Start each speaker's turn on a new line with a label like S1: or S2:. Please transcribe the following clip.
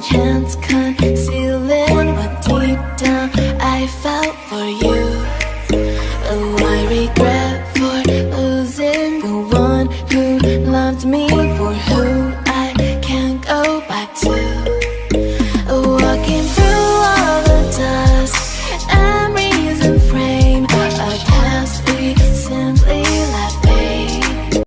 S1: chance concealing What deep down I felt for you. Oh, I regret for losing The one who loved me.